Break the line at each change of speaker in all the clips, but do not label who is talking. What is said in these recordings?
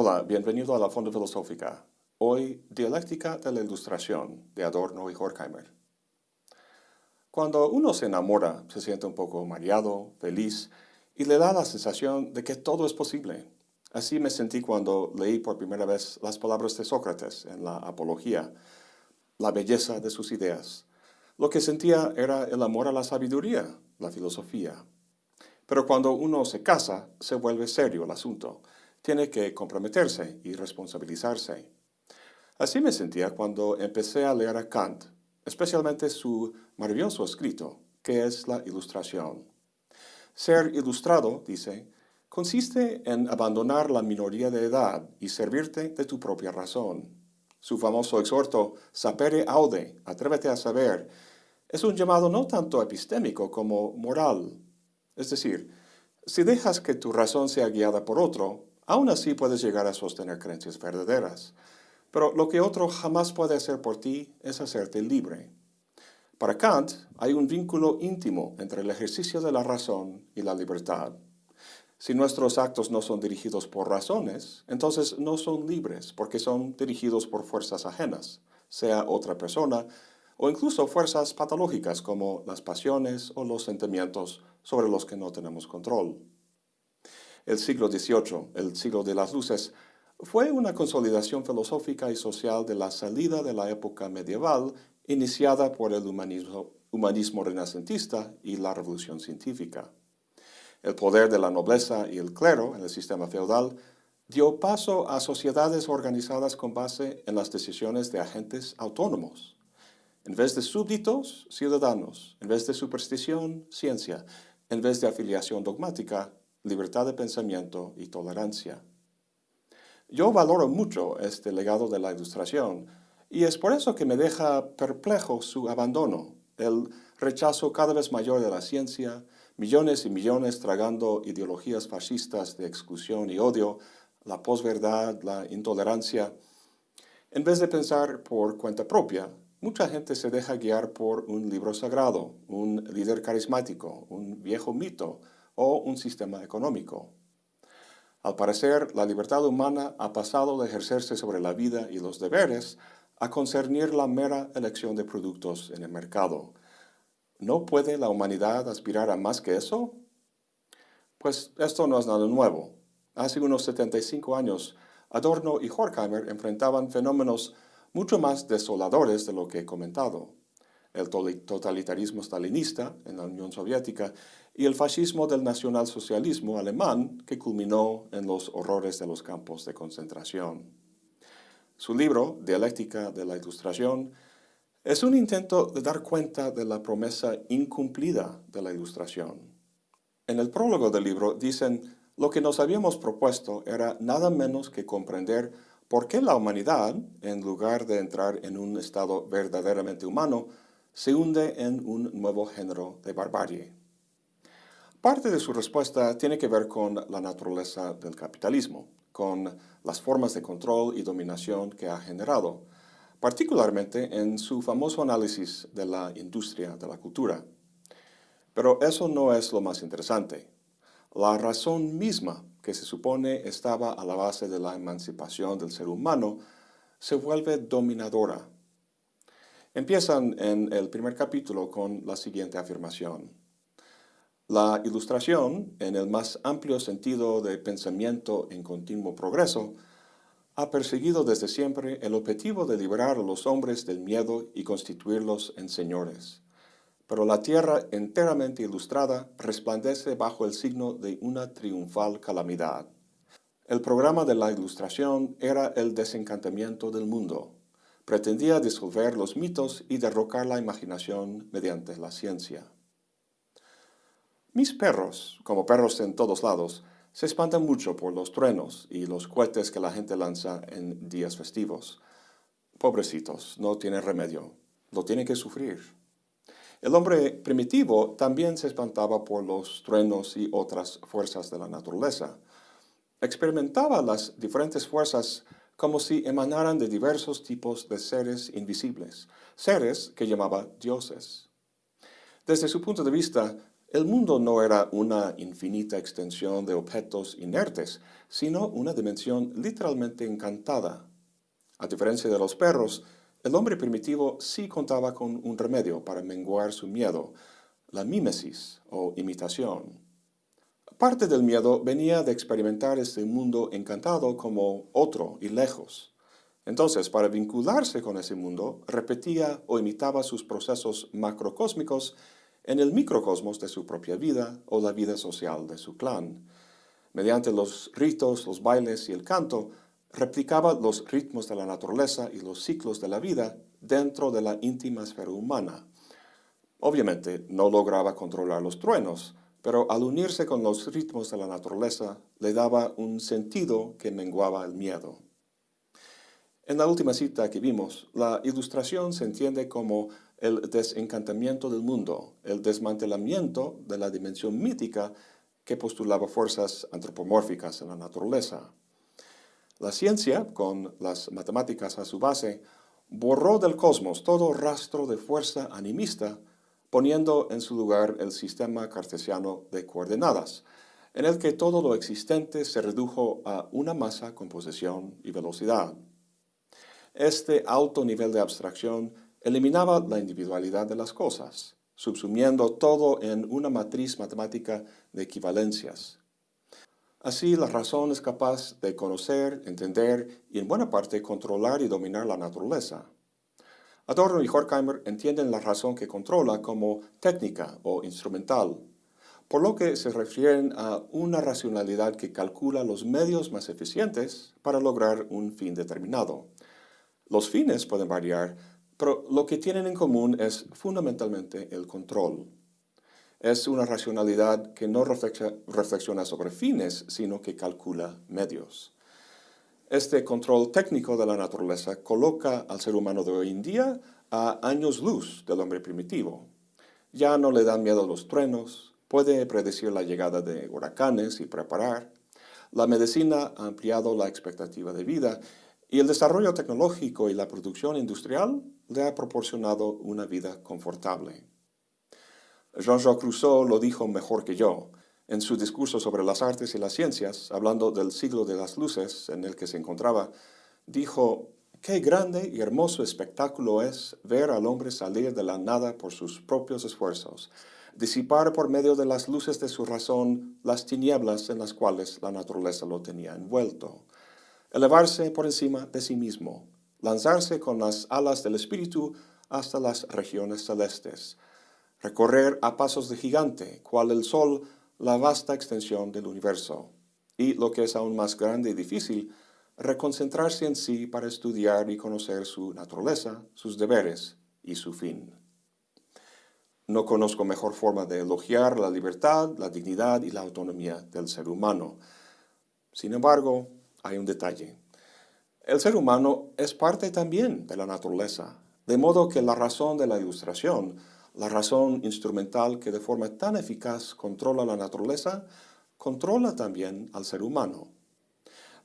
Hola, bienvenido a la Fonda Filosófica. Hoy, Dialéctica de la Ilustración, de Adorno y Horkheimer. Cuando uno se enamora, se siente un poco mareado, feliz, y le da la sensación de que todo es posible. Así me sentí cuando leí por primera vez las palabras de Sócrates en la Apología, la belleza de sus ideas. Lo que sentía era el amor a la sabiduría, la filosofía. Pero cuando uno se casa, se vuelve serio el asunto tiene que comprometerse y responsabilizarse. Así me sentía cuando empecé a leer a Kant, especialmente su maravilloso escrito, que es la ilustración. Ser ilustrado, dice, consiste en abandonar la minoría de edad y servirte de tu propia razón. Su famoso exhorto, sapere aude, atrévete a saber, es un llamado no tanto epistémico como moral. Es decir, si dejas que tu razón sea guiada por otro, Aún así puedes llegar a sostener creencias verdaderas. Pero lo que otro jamás puede hacer por ti es hacerte libre. Para Kant hay un vínculo íntimo entre el ejercicio de la razón y la libertad. Si nuestros actos no son dirigidos por razones, entonces no son libres porque son dirigidos por fuerzas ajenas, sea otra persona o incluso fuerzas patológicas como las pasiones o los sentimientos sobre los que no tenemos control. El siglo XVIII, el siglo de las luces, fue una consolidación filosófica y social de la salida de la época medieval iniciada por el humanismo, renacentista y la revolución científica. El poder de la nobleza y el clero en el sistema feudal dio paso a sociedades organizadas con base en las decisiones de agentes autónomos. En vez de súbditos, ciudadanos. En vez de superstición, ciencia. En vez de afiliación dogmática, libertad de pensamiento y tolerancia. Yo valoro mucho este legado de la ilustración y es por eso que me deja perplejo su abandono, el rechazo cada vez mayor de la ciencia, millones y millones tragando ideologías fascistas de exclusión y odio, la posverdad, la intolerancia. En vez de pensar por cuenta propia, mucha gente se deja guiar por un libro sagrado, un líder carismático, un viejo mito, o un sistema económico. Al parecer, la libertad humana ha pasado de ejercerse sobre la vida y los deberes a concernir la mera elección de productos en el mercado. ¿No puede la humanidad aspirar a más que eso? Pues esto no es nada nuevo. Hace unos 75 años, Adorno y Horkheimer enfrentaban fenómenos mucho más desoladores de lo que he comentado el totalitarismo stalinista en la Unión Soviética y el fascismo del nacionalsocialismo alemán que culminó en los horrores de los campos de concentración. Su libro, Dialéctica de la Ilustración, es un intento de dar cuenta de la promesa incumplida de la Ilustración. En el prólogo del libro dicen, lo que nos habíamos propuesto era nada menos que comprender por qué la humanidad, en lugar de entrar en un estado verdaderamente humano, se hunde en un nuevo género de barbarie. Parte de su respuesta tiene que ver con la naturaleza del capitalismo, con las formas de control y dominación que ha generado, particularmente en su famoso análisis de la industria de la cultura. Pero eso no es lo más interesante. La razón misma que se supone estaba a la base de la emancipación del ser humano se vuelve dominadora Empiezan en el primer capítulo con la siguiente afirmación. La ilustración, en el más amplio sentido de pensamiento en continuo progreso, ha perseguido desde siempre el objetivo de liberar a los hombres del miedo y constituirlos en señores. Pero la tierra enteramente ilustrada resplandece bajo el signo de una triunfal calamidad. El programa de la ilustración era el desencantamiento del mundo, pretendía disolver los mitos y derrocar la imaginación mediante la ciencia. Mis perros, como perros en todos lados, se espantan mucho por los truenos y los cohetes que la gente lanza en días festivos. Pobrecitos, no tienen remedio, lo tienen que sufrir. El hombre primitivo también se espantaba por los truenos y otras fuerzas de la naturaleza. Experimentaba las diferentes fuerzas como si emanaran de diversos tipos de seres invisibles, seres que llamaba dioses. Desde su punto de vista, el mundo no era una infinita extensión de objetos inertes, sino una dimensión literalmente encantada. A diferencia de los perros, el hombre primitivo sí contaba con un remedio para menguar su miedo, la mímesis o imitación. Parte del miedo venía de experimentar este mundo encantado como otro y lejos. Entonces, para vincularse con ese mundo, repetía o imitaba sus procesos macrocósmicos en el microcosmos de su propia vida o la vida social de su clan. Mediante los ritos, los bailes y el canto, replicaba los ritmos de la naturaleza y los ciclos de la vida dentro de la íntima esfera humana. Obviamente no lograba controlar los truenos, pero al unirse con los ritmos de la naturaleza le daba un sentido que menguaba el miedo. En la última cita que vimos, la ilustración se entiende como el desencantamiento del mundo, el desmantelamiento de la dimensión mítica que postulaba fuerzas antropomórficas en la naturaleza. La ciencia, con las matemáticas a su base, borró del cosmos todo rastro de fuerza animista, poniendo en su lugar el sistema cartesiano de coordenadas, en el que todo lo existente se redujo a una masa, composición y velocidad. Este alto nivel de abstracción eliminaba la individualidad de las cosas, subsumiendo todo en una matriz matemática de equivalencias. Así, la razón es capaz de conocer, entender y en buena parte controlar y dominar la naturaleza. Adorno y Horkheimer entienden la razón que controla como técnica o instrumental, por lo que se refieren a una racionalidad que calcula los medios más eficientes para lograr un fin determinado. Los fines pueden variar, pero lo que tienen en común es fundamentalmente el control. Es una racionalidad que no reflexiona sobre fines, sino que calcula medios. Este control técnico de la naturaleza coloca al ser humano de hoy en día a años luz del hombre primitivo. Ya no le dan miedo los truenos, puede predecir la llegada de huracanes y preparar. La medicina ha ampliado la expectativa de vida y el desarrollo tecnológico y la producción industrial le ha proporcionado una vida confortable. Jean-Jacques Rousseau lo dijo mejor que yo en su discurso sobre las artes y las ciencias, hablando del siglo de las luces en el que se encontraba, dijo, «Qué grande y hermoso espectáculo es ver al hombre salir de la nada por sus propios esfuerzos, disipar por medio de las luces de su razón las tinieblas en las cuales la naturaleza lo tenía envuelto» elevarse por encima de sí mismo, lanzarse con las alas del espíritu hasta las regiones celestes, recorrer a pasos de gigante, cual el sol, la vasta extensión del universo, y, lo que es aún más grande y difícil, reconcentrarse en sí para estudiar y conocer su naturaleza, sus deberes y su fin. No conozco mejor forma de elogiar la libertad, la dignidad y la autonomía del ser humano. Sin embargo, hay un detalle. El ser humano es parte también de la naturaleza, de modo que la razón de la ilustración, la razón instrumental que de forma tan eficaz controla la naturaleza, controla también al ser humano.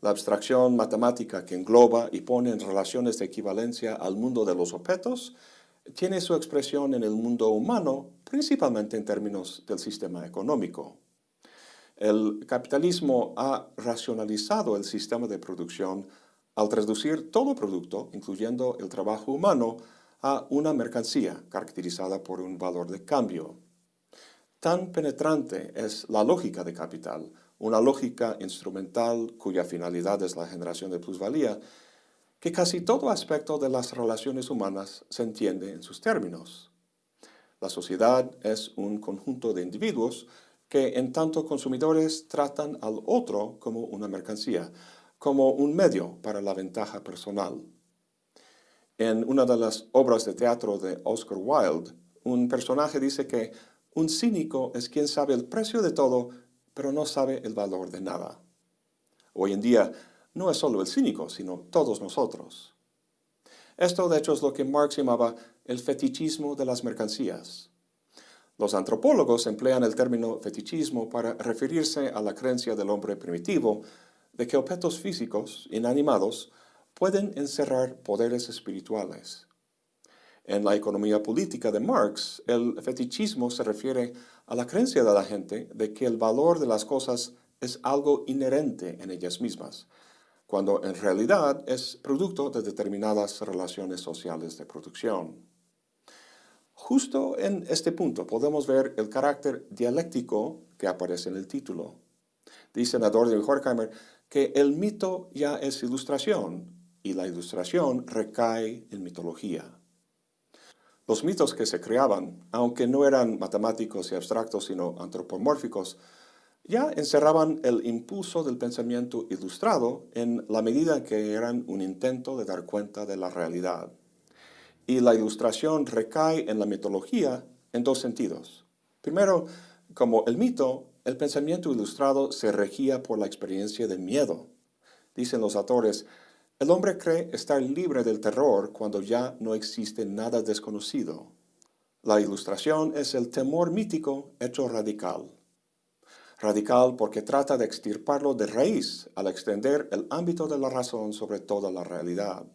La abstracción matemática que engloba y pone en relaciones de equivalencia al mundo de los objetos tiene su expresión en el mundo humano, principalmente en términos del sistema económico. El capitalismo ha racionalizado el sistema de producción al traducir todo producto, incluyendo el trabajo humano, a una mercancía caracterizada por un valor de cambio. Tan penetrante es la lógica de capital, una lógica instrumental cuya finalidad es la generación de plusvalía, que casi todo aspecto de las relaciones humanas se entiende en sus términos. La sociedad es un conjunto de individuos que en tanto consumidores tratan al otro como una mercancía, como un medio para la ventaja personal. En una de las obras de teatro de Oscar Wilde, un personaje dice que un cínico es quien sabe el precio de todo, pero no sabe el valor de nada. Hoy en día no es solo el cínico, sino todos nosotros. Esto de hecho es lo que Marx llamaba el fetichismo de las mercancías. Los antropólogos emplean el término fetichismo para referirse a la creencia del hombre primitivo de que objetos físicos, inanimados, pueden encerrar poderes espirituales. En la economía política de Marx, el fetichismo se refiere a la creencia de la gente de que el valor de las cosas es algo inherente en ellas mismas, cuando en realidad es producto de determinadas relaciones sociales de producción. Justo en este punto podemos ver el carácter dialéctico que aparece en el título. Dice Nador de Horkheimer que el mito ya es ilustración y la ilustración recae en mitología. Los mitos que se creaban, aunque no eran matemáticos y abstractos, sino antropomórficos, ya encerraban el impulso del pensamiento ilustrado en la medida que eran un intento de dar cuenta de la realidad. Y la ilustración recae en la mitología en dos sentidos. Primero, como el mito, el pensamiento ilustrado se regía por la experiencia de miedo. Dicen los autores, el hombre cree estar libre del terror cuando ya no existe nada desconocido. La ilustración es el temor mítico hecho radical. Radical porque trata de extirparlo de raíz al extender el ámbito de la razón sobre toda la realidad.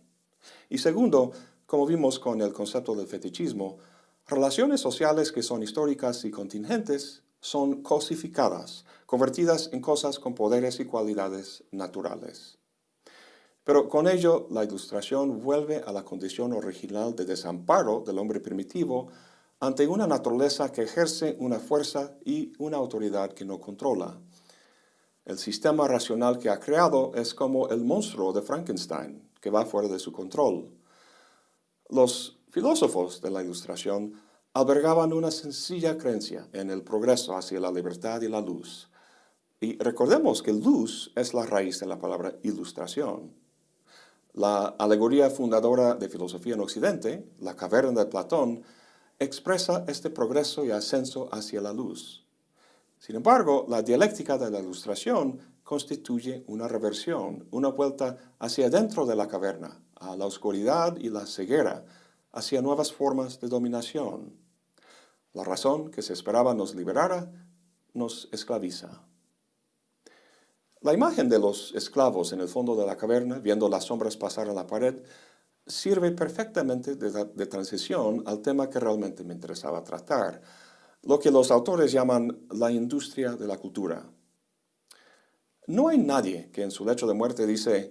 Y segundo, como vimos con el concepto del fetichismo, relaciones sociales que son históricas y contingentes son cosificadas, convertidas en cosas con poderes y cualidades naturales. Pero con ello, la ilustración vuelve a la condición original de desamparo del hombre primitivo ante una naturaleza que ejerce una fuerza y una autoridad que no controla. El sistema racional que ha creado es como el monstruo de Frankenstein, que va fuera de su control. Los filósofos de la Ilustración albergaban una sencilla creencia en el progreso hacia la libertad y la luz. Y recordemos que luz es la raíz de la palabra ilustración. La alegoría fundadora de filosofía en Occidente, la caverna de Platón, expresa este progreso y ascenso hacia la luz. Sin embargo, la dialéctica de la ilustración constituye una reversión, una vuelta hacia adentro de la caverna, a la oscuridad y la ceguera, hacia nuevas formas de dominación. La razón que se esperaba nos liberara nos esclaviza. La imagen de los esclavos en el fondo de la caverna, viendo las sombras pasar en la pared, sirve perfectamente de, transición al tema que realmente me interesaba tratar, lo que los autores llaman la industria de la cultura. No hay nadie que en su lecho de muerte dice,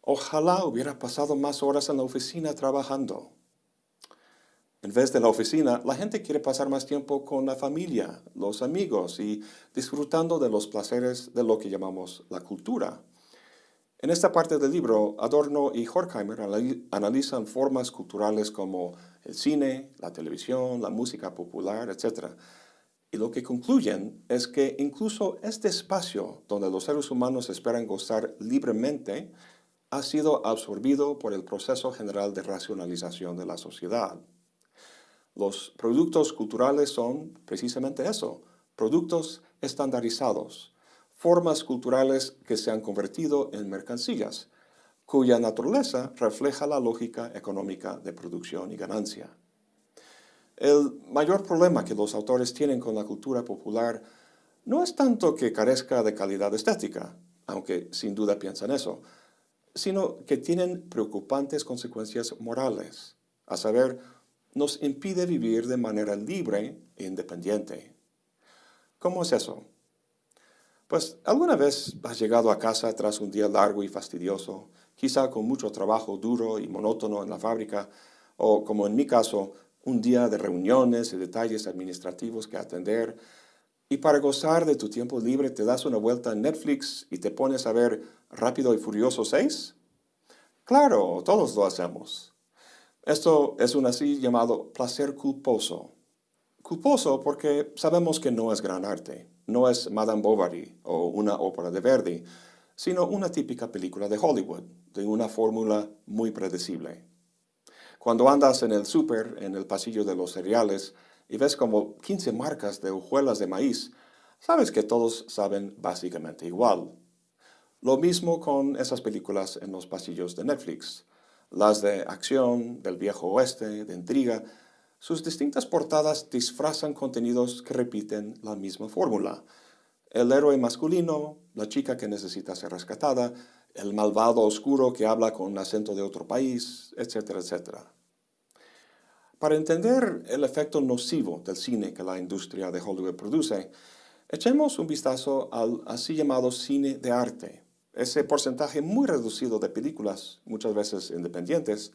ojalá hubiera pasado más horas en la oficina trabajando. En vez de la oficina, la gente quiere pasar más tiempo con la familia, los amigos y disfrutando de los placeres de lo que llamamos la cultura. En esta parte del libro, Adorno y Horkheimer analizan formas culturales como el cine, la televisión, la música popular, etc. Y lo que concluyen es que incluso este espacio donde los seres humanos esperan gozar libremente ha sido absorbido por el proceso general de racionalización de la sociedad. Los productos culturales son precisamente eso, productos estandarizados, formas culturales que se han convertido en mercancías, cuya naturaleza refleja la lógica económica de producción y ganancia. El mayor problema que los autores tienen con la cultura popular no es tanto que carezca de calidad estética, aunque sin duda piensan eso, sino que tienen preocupantes consecuencias morales, a saber, nos impide vivir de manera libre e independiente. ¿Cómo es eso? Pues alguna vez has llegado a casa tras un día largo y fastidioso, quizá con mucho trabajo duro y monótono en la fábrica, o como en mi caso, un día de reuniones y detalles administrativos que atender, y para gozar de tu tiempo libre te das una vuelta en Netflix y te pones a ver Rápido y Furioso 6? Claro, todos lo hacemos. Esto es un así llamado placer culposo. Culposo porque sabemos que no es gran arte, no es Madame Bovary o una ópera de Verdi, sino una típica película de Hollywood, de una fórmula muy predecible. Cuando andas en el súper, en el pasillo de los cereales, y ves como 15 marcas de hojuelas de maíz, sabes que todos saben básicamente igual. Lo mismo con esas películas en los pasillos de Netflix las de acción, del viejo oeste, de intriga, sus distintas portadas disfrazan contenidos que repiten la misma fórmula. El héroe masculino, la chica que necesita ser rescatada, el malvado oscuro que habla con acento de otro país, etcétera, etcétera. Para entender el efecto nocivo del cine que la industria de Hollywood produce, echemos un vistazo al así llamado cine de arte, ese porcentaje muy reducido de películas, muchas veces independientes,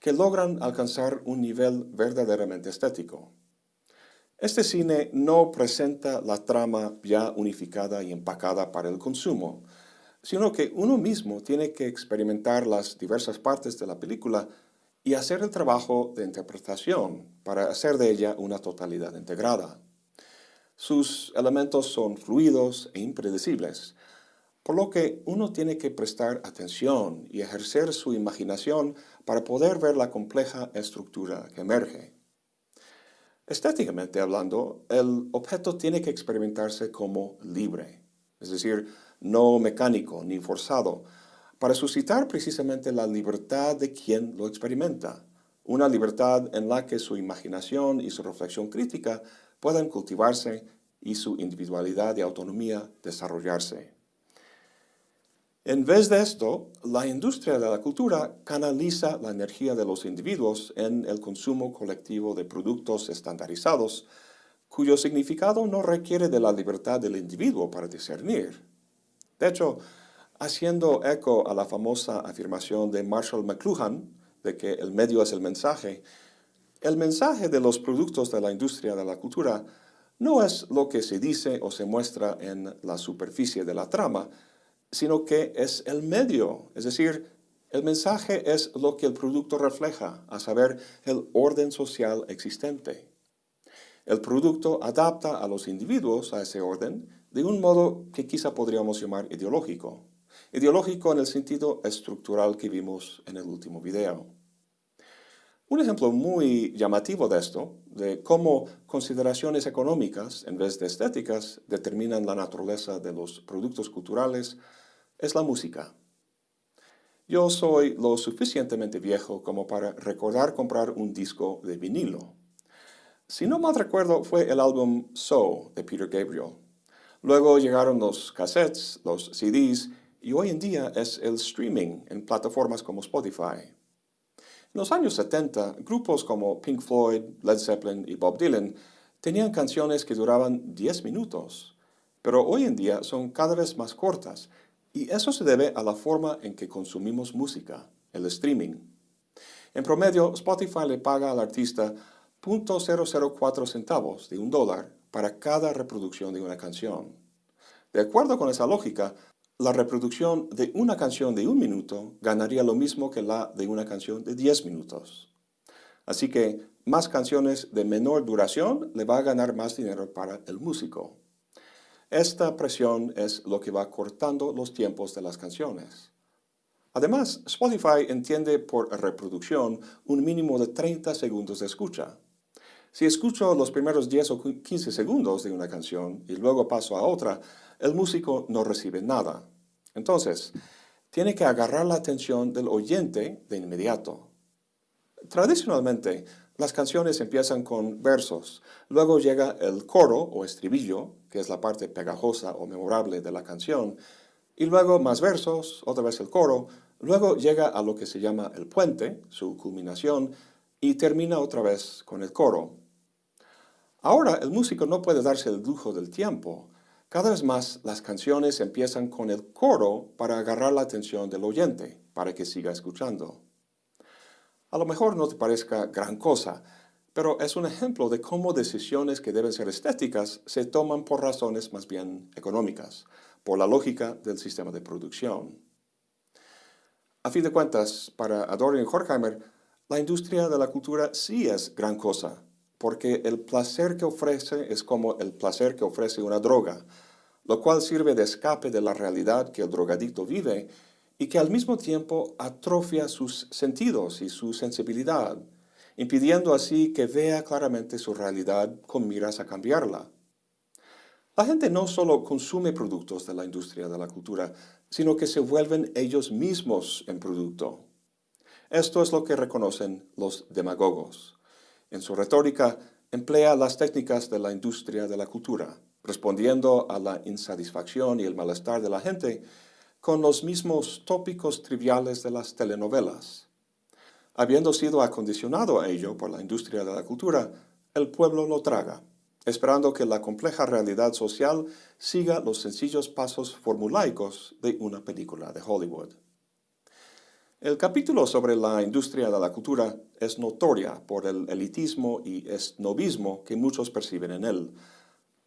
que logran alcanzar un nivel verdaderamente estético. Este cine no presenta la trama ya unificada y empacada para el consumo, sino que uno mismo tiene que experimentar las diversas partes de la película y hacer el trabajo de interpretación para hacer de ella una totalidad integrada. Sus elementos son fluidos e impredecibles, por lo que uno tiene que prestar atención y ejercer su imaginación para poder ver la compleja estructura que emerge. Estéticamente hablando, el objeto tiene que experimentarse como libre, es decir, no mecánico ni forzado, para suscitar precisamente la libertad de quien lo experimenta, una libertad en la que su imaginación y su reflexión crítica puedan cultivarse y su individualidad y autonomía desarrollarse. En vez de esto, la industria de la cultura canaliza la energía de los individuos en el consumo colectivo de productos estandarizados, cuyo significado no requiere de la libertad del individuo para discernir. De hecho, haciendo eco a la famosa afirmación de Marshall McLuhan, de que el medio es el mensaje, el mensaje de los productos de la industria de la cultura no es lo que se dice o se muestra en la superficie de la trama, sino que es el medio, es decir, el mensaje es lo que el producto refleja, a saber, el orden social existente. El producto adapta a los individuos a ese orden de un modo que quizá podríamos llamar ideológico. Ideológico en el sentido estructural que vimos en el último video. Un ejemplo muy llamativo de esto, de cómo consideraciones económicas en vez de estéticas determinan la naturaleza de los productos culturales, es la música. Yo soy lo suficientemente viejo como para recordar comprar un disco de vinilo. Si no mal recuerdo, fue el álbum So de Peter Gabriel. Luego llegaron los cassettes, los CDs, y hoy en día es el streaming en plataformas como Spotify. En los años 70, grupos como Pink Floyd, Led Zeppelin y Bob Dylan tenían canciones que duraban 10 minutos, pero hoy en día son cada vez más cortas, y eso se debe a la forma en que consumimos música, el streaming. En promedio, Spotify le paga al artista .004 centavos de un dólar para cada reproducción de una canción. De acuerdo con esa lógica, la reproducción de una canción de un minuto ganaría lo mismo que la de una canción de 10 minutos. Así que más canciones de menor duración le va a ganar más dinero para el músico. Esta presión es lo que va cortando los tiempos de las canciones. Además, Spotify entiende por reproducción un mínimo de 30 segundos de escucha. Si escucho los primeros 10 o 15 segundos de una canción y luego paso a otra, el músico no recibe nada. Entonces, tiene que agarrar la atención del oyente de inmediato. Tradicionalmente, las canciones empiezan con versos, luego llega el coro o estribillo, que es la parte pegajosa o memorable de la canción, y luego más versos, otra vez el coro, luego llega a lo que se llama el puente, su culminación, y termina otra vez con el coro. Ahora el músico no puede darse el lujo del tiempo. Cada vez más las canciones empiezan con el coro para agarrar la atención del oyente, para que siga escuchando. A lo mejor no te parezca gran cosa, pero es un ejemplo de cómo decisiones que deben ser estéticas se toman por razones más bien económicas, por la lógica del sistema de producción. A fin de cuentas, para Adorno y Horkheimer, la industria de la cultura sí es gran cosa, porque el placer que ofrece es como el placer que ofrece una droga, lo cual sirve de escape de la realidad que el drogadicto vive y que al mismo tiempo atrofia sus sentidos y su sensibilidad, impidiendo así que vea claramente su realidad con miras a cambiarla. La gente no solo consume productos de la industria de la cultura, sino que se vuelven ellos mismos en producto. Esto es lo que reconocen los demagogos. En su retórica, emplea las técnicas de la industria de la cultura, respondiendo a la insatisfacción y el malestar de la gente con los mismos tópicos triviales de las telenovelas. Habiendo sido acondicionado a ello por la industria de la cultura, el pueblo lo traga, esperando que la compleja realidad social siga los sencillos pasos formulaicos de una película de Hollywood. El capítulo sobre la industria de la cultura es notoria por el elitismo y esnovismo que muchos perciben en él.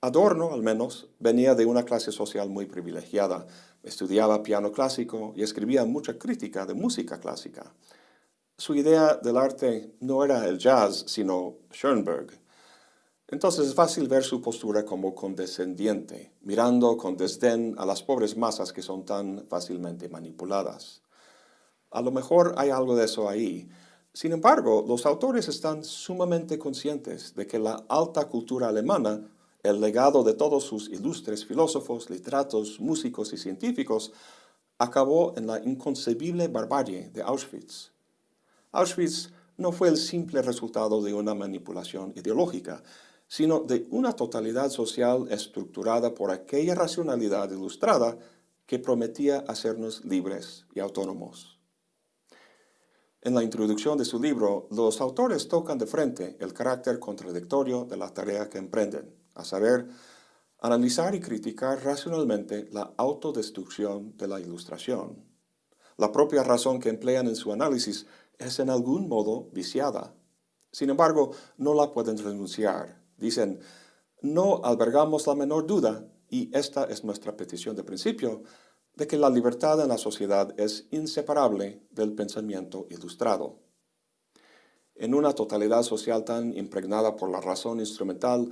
Adorno, al menos, venía de una clase social muy privilegiada, estudiaba piano clásico y escribía mucha crítica de música clásica. Su idea del arte no era el jazz, sino Schoenberg. Entonces es fácil ver su postura como condescendiente, mirando con desdén a las pobres masas que son tan fácilmente manipuladas. A lo mejor hay algo de eso ahí. Sin embargo, los autores están sumamente conscientes de que la alta cultura alemana, el legado de todos sus ilustres filósofos, literatos, músicos y científicos, acabó en la inconcebible barbarie de Auschwitz. Auschwitz no fue el simple resultado de una manipulación ideológica, sino de una totalidad social estructurada por aquella racionalidad ilustrada que prometía hacernos libres y autónomos. En la introducción de su libro, los autores tocan de frente el carácter contradictorio de la tarea que emprenden, a saber, analizar y criticar racionalmente la autodestrucción de la ilustración. La propia razón que emplean en su análisis es en algún modo viciada. Sin embargo, no la pueden renunciar Dicen, no albergamos la menor duda, y esta es nuestra petición de principio, de que la libertad en la sociedad es inseparable del pensamiento ilustrado. En una totalidad social tan impregnada por la razón instrumental,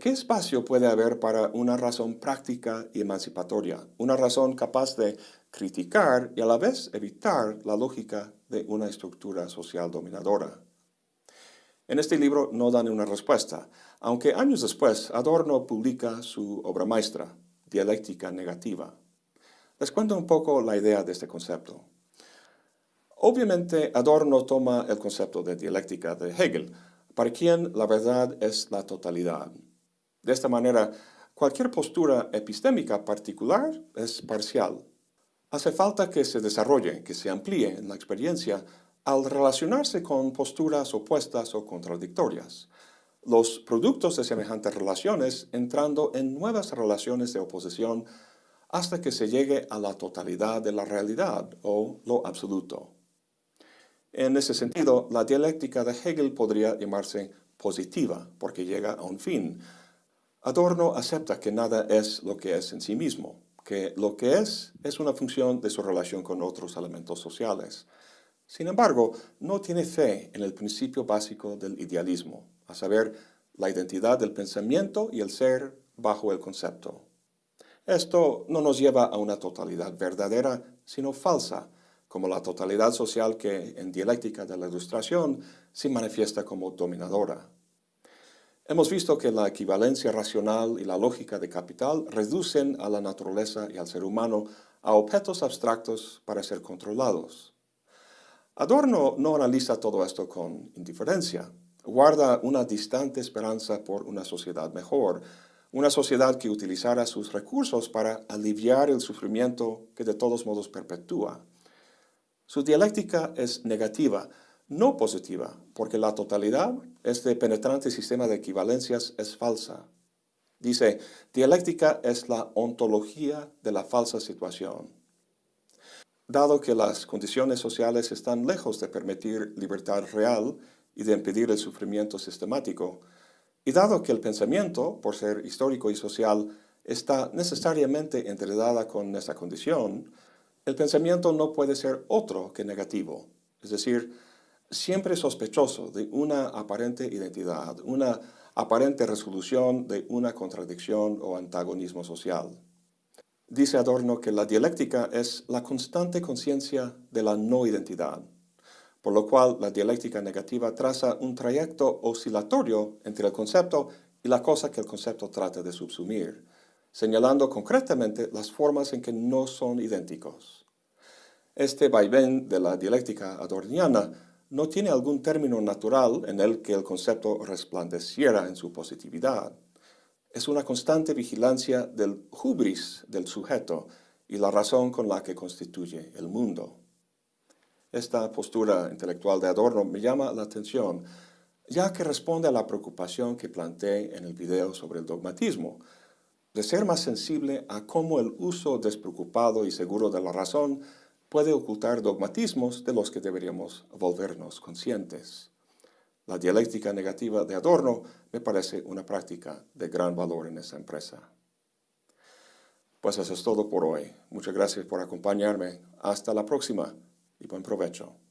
¿qué espacio puede haber para una razón práctica y emancipatoria? Una razón capaz de criticar y a la vez evitar la lógica de una estructura social dominadora. En este libro no dan una respuesta, aunque años después Adorno publica su obra maestra, Dialéctica Negativa. Les cuento un poco la idea de este concepto. Obviamente Adorno toma el concepto de dialéctica de Hegel, para quien la verdad es la totalidad. De esta manera, cualquier postura epistémica particular es parcial. Hace falta que se desarrolle, que se amplíe en la experiencia al relacionarse con posturas opuestas o contradictorias, los productos de semejantes relaciones entrando en nuevas relaciones de oposición hasta que se llegue a la totalidad de la realidad o lo absoluto. En ese sentido, la dialéctica de Hegel podría llamarse positiva, porque llega a un fin. Adorno acepta que nada es lo que es en sí mismo, que lo que es es una función de su relación con otros elementos sociales. Sin embargo, no tiene fe en el principio básico del idealismo, a saber, la identidad del pensamiento y el ser bajo el concepto. Esto no nos lleva a una totalidad verdadera, sino falsa, como la totalidad social que en dialéctica de la ilustración se manifiesta como dominadora. Hemos visto que la equivalencia racional y la lógica de capital reducen a la naturaleza y al ser humano a objetos abstractos para ser controlados. Adorno no analiza todo esto con indiferencia. Guarda una distante esperanza por una sociedad mejor, una sociedad que utilizara sus recursos para aliviar el sufrimiento que de todos modos perpetúa. Su dialéctica es negativa, no positiva, porque la totalidad, este penetrante sistema de equivalencias, es falsa. Dice, dialéctica es la ontología de la falsa situación. Dado que las condiciones sociales están lejos de permitir libertad real y de impedir el sufrimiento sistemático, y dado que el pensamiento, por ser histórico y social, está necesariamente enredada con esa condición, el pensamiento no puede ser otro que negativo, es decir, siempre sospechoso de una aparente identidad, una aparente resolución de una contradicción o antagonismo social. Dice Adorno que la dialéctica es la constante conciencia de la no identidad, por lo cual la dialéctica negativa traza un trayecto oscilatorio entre el concepto y la cosa que el concepto trata de subsumir, señalando concretamente las formas en que no son idénticos. Este vaivén de la dialéctica adorniana no tiene algún término natural en el que el concepto resplandeciera en su positividad es una constante vigilancia del hubris del sujeto y la razón con la que constituye el mundo. Esta postura intelectual de Adorno me llama la atención, ya que responde a la preocupación que planteé en el video sobre el dogmatismo, de ser más sensible a cómo el uso despreocupado y seguro de la razón puede ocultar dogmatismos de los que deberíamos volvernos conscientes. La dialéctica negativa de Adorno me parece una práctica de gran valor en esa empresa. Pues eso es todo por hoy. Muchas gracias por acompañarme. Hasta la próxima li può improvverar.